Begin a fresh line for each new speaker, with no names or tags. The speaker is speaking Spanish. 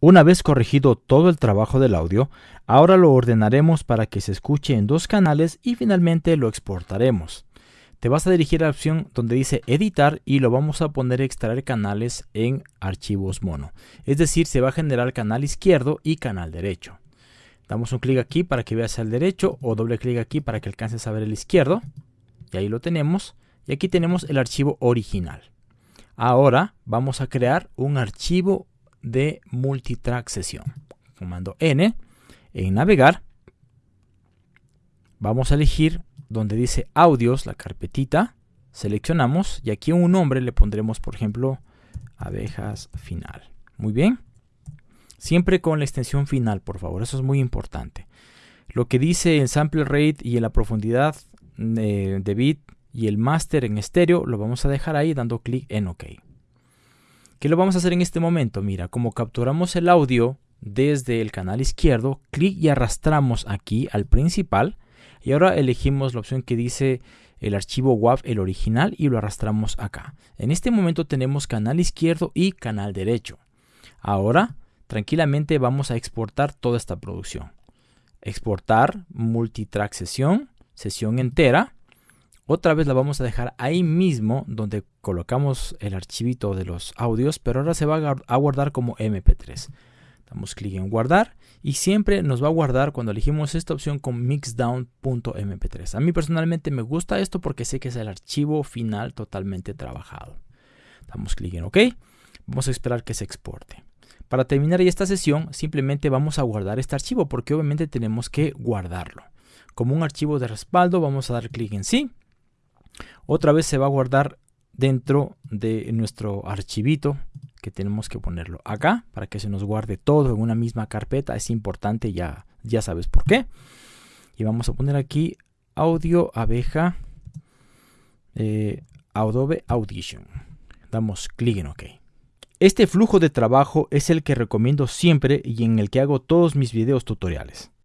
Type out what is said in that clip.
Una vez corregido todo el trabajo del audio, ahora lo ordenaremos para que se escuche en dos canales y finalmente lo exportaremos. Te vas a dirigir a la opción donde dice editar y lo vamos a poner extraer canales en archivos mono. Es decir, se va a generar canal izquierdo y canal derecho. Damos un clic aquí para que veas el derecho o doble clic aquí para que alcances a ver el izquierdo. Y ahí lo tenemos. Y aquí tenemos el archivo original. Ahora vamos a crear un archivo de multitrack sesión. Comando N en navegar. Vamos a elegir donde dice audios, la carpetita. Seleccionamos y aquí un nombre le pondremos, por ejemplo, abejas final. Muy bien. Siempre con la extensión final, por favor. Eso es muy importante. Lo que dice el sample rate y en la profundidad de, de bit y el master en estéreo lo vamos a dejar ahí dando clic en OK. ¿Qué lo vamos a hacer en este momento? Mira, como capturamos el audio desde el canal izquierdo, clic y arrastramos aquí al principal y ahora elegimos la opción que dice el archivo WAV, el original, y lo arrastramos acá. En este momento tenemos canal izquierdo y canal derecho. Ahora, tranquilamente vamos a exportar toda esta producción. Exportar multitrack sesión, sesión entera. Otra vez la vamos a dejar ahí mismo donde colocamos el archivito de los audios, pero ahora se va a guardar como MP3. Damos clic en guardar y siempre nos va a guardar cuando elegimos esta opción con mixdown.mp3. A mí personalmente me gusta esto porque sé que es el archivo final totalmente trabajado. Damos clic en OK. Vamos a esperar que se exporte. Para terminar esta sesión simplemente vamos a guardar este archivo porque obviamente tenemos que guardarlo. Como un archivo de respaldo vamos a dar clic en sí. Otra vez se va a guardar dentro de nuestro archivito que tenemos que ponerlo acá para que se nos guarde todo en una misma carpeta. Es importante, ya, ya sabes por qué. Y vamos a poner aquí audio abeja eh, Adobe Audition. Damos clic en OK. Este flujo de trabajo es el que recomiendo siempre y en el que hago todos mis videos tutoriales.